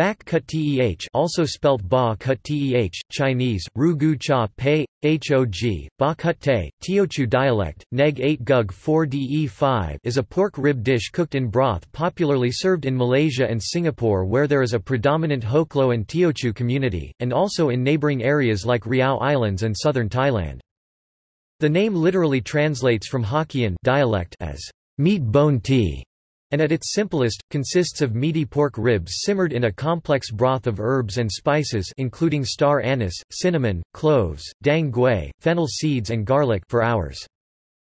Bak kut teh also spelt ba kut teh, Chinese, ru gu cha pei, hog, ba kut te, Teochew dialect, neg 8 gug 4 de 5 is a pork rib dish cooked in broth popularly served in Malaysia and Singapore where there is a predominant Hoklo and Teochew community, and also in neighbouring areas like Riau Islands and southern Thailand. The name literally translates from Hokkien dialect as meat bone tea and at its simplest, consists of meaty pork ribs simmered in a complex broth of herbs and spices including star anise, cinnamon, cloves, dang gui, fennel seeds and garlic for hours.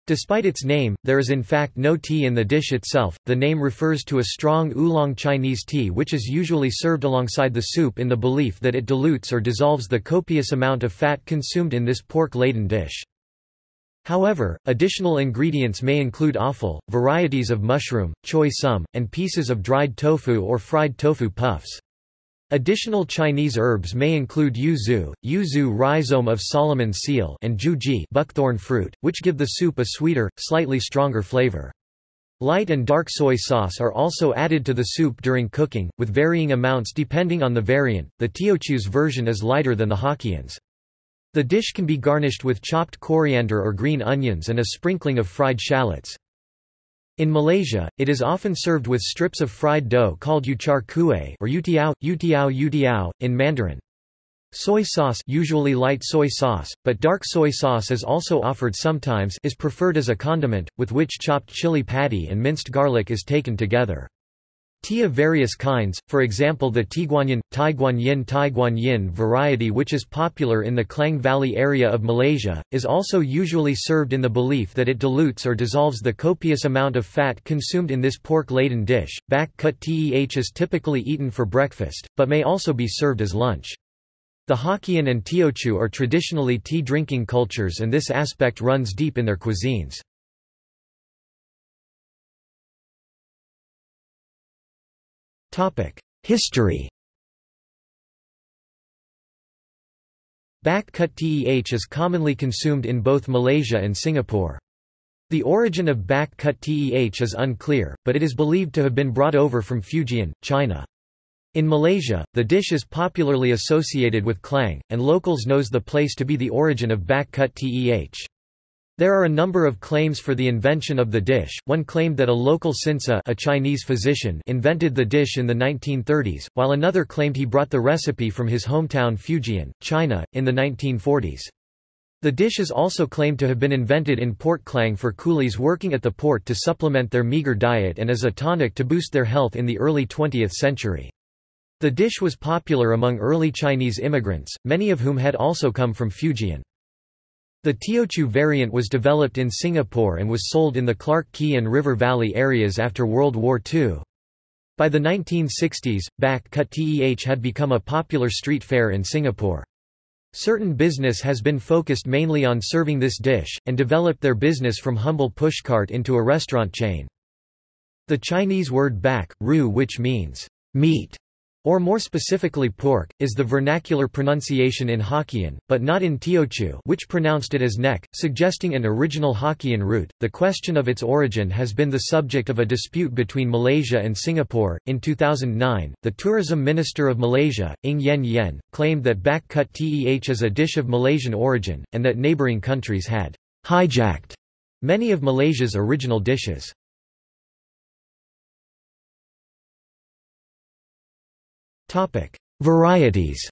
Despite its name, there is in fact no tea in the dish itself. The name refers to a strong oolong Chinese tea which is usually served alongside the soup in the belief that it dilutes or dissolves the copious amount of fat consumed in this pork-laden dish. However, additional ingredients may include offal, varieties of mushroom, choy sum, and pieces of dried tofu or fried tofu puffs. Additional Chinese herbs may include yuzu, yuzu rhizome of Solomon seal and ju zhi buckthorn fruit, which give the soup a sweeter, slightly stronger flavor. Light and dark soy sauce are also added to the soup during cooking, with varying amounts depending on the variant. The Teochew's version is lighter than the Hokkien's. The dish can be garnished with chopped coriander or green onions and a sprinkling of fried shallots. In Malaysia, it is often served with strips of fried dough called uchar kueh or youtiao, utiao utiao, in Mandarin. Soy sauce usually light soy sauce, but dark soy sauce is also offered sometimes is preferred as a condiment, with which chopped chili padi and minced garlic is taken together. Tea of various kinds, for example the Tieguanyin, Taiguanyin Taiguanyin variety which is popular in the Klang Valley area of Malaysia, is also usually served in the belief that it dilutes or dissolves the copious amount of fat consumed in this pork-laden dish. Bak kut teh is typically eaten for breakfast, but may also be served as lunch. The Hokkien and Teochew are traditionally tea-drinking cultures and this aspect runs deep in their cuisines. History Bak kut teh is commonly consumed in both Malaysia and Singapore. The origin of bak kut teh is unclear, but it is believed to have been brought over from Fujian, China. In Malaysia, the dish is popularly associated with Klang, and locals knows the place to be the origin of bak kut teh. There are a number of claims for the invention of the dish. One claimed that a local sinseh, a Chinese physician, invented the dish in the 1930s, while another claimed he brought the recipe from his hometown Fujian, China, in the 1940s. The dish is also claimed to have been invented in Port Klang for coolies working at the port to supplement their meager diet and as a tonic to boost their health in the early 20th century. The dish was popular among early Chinese immigrants, many of whom had also come from Fujian. The Teochew variant was developed in Singapore and was sold in the Clarke Quay and River Valley areas after World War II. By the 1960s, Bak Kut Teh had become a popular street fare in Singapore. Certain business has been focused mainly on serving this dish, and developed their business from humble pushcart into a restaurant chain. The Chinese word bak, ru which means meat, or more specifically pork, is the vernacular pronunciation in Hokkien, but not in Teochew which pronounced it as neck, suggesting an original Hokkien root. The question of its origin has been the subject of a dispute between Malaysia and Singapore. In 2009, the tourism minister of Malaysia, Ng Yen Yen, claimed that bak kut teh is a dish of Malaysian origin, and that neighbouring countries had hijacked many of Malaysia's original dishes. Varieties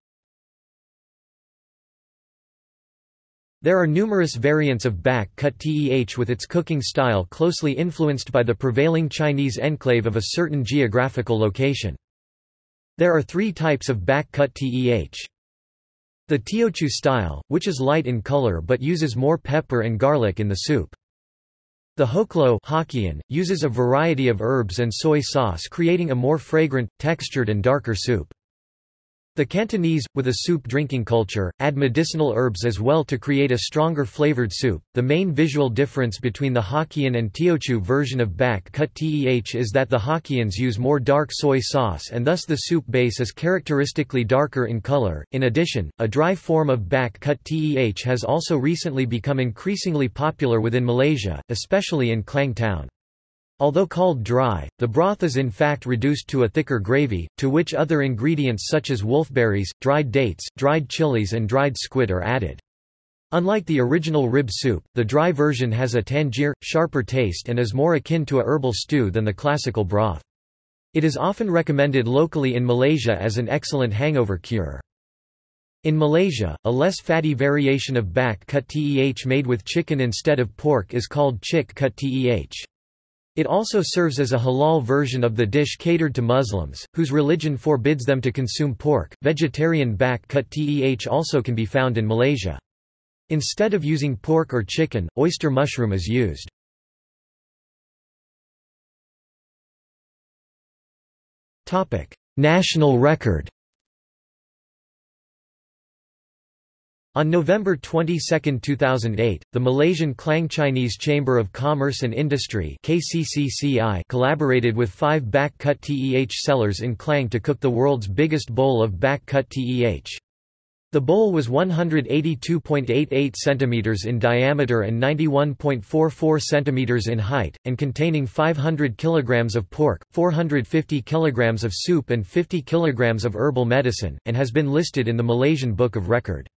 There are numerous variants of bak kut teh with its cooking style closely influenced by the prevailing Chinese enclave of a certain geographical location. There are three types of bak kut teh. The Teochew style, which is light in color but uses more pepper and garlic in the soup. The Hoklo Hokkien, uses a variety of herbs and soy sauce creating a more fragrant, textured and darker soup. The Cantonese, with a soup drinking culture, add medicinal herbs as well to create a stronger flavored soup. The main visual difference between the Hokkien and Teochew version of bak kut teh is that the Hokkiens use more dark soy sauce and thus the soup base is characteristically darker in color. In addition, a dry form of bak kut teh has also recently become increasingly popular within Malaysia, especially in Klang Town. Although called dry, the broth is in fact reduced to a thicker gravy, to which other ingredients such as wolfberries, dried dates, dried chilies and dried squid are added. Unlike the original rib soup, the dry version has a tangier, sharper taste and is more akin to a herbal stew than the classical broth. It is often recommended locally in Malaysia as an excellent hangover cure. In Malaysia, a less fatty variation of bak kut teh made with chicken instead of pork is called chick kut teh. It also serves as a halal version of the dish catered to Muslims, whose religion forbids them to consume pork. Vegetarian bak kut teh also can be found in Malaysia. Instead of using pork or chicken, oyster mushroom is used. National record On November 22, 2008, the Malaysian Klang Chinese Chamber of Commerce and Industry KCCCI collaborated with five bak kut teh sellers in Klang to cook the world's biggest bowl of bak kut teh. The bowl was 182.88 cm in diameter and 91.44 cm in height, and containing 500 kg of pork, 450 kg of soup and 50 kg of herbal medicine, and has been listed in the Malaysian Book of Record.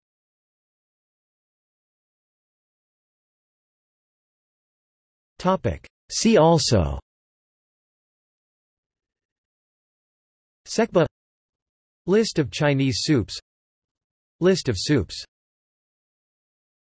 See also. Sekba. List of Chinese soups. List of soups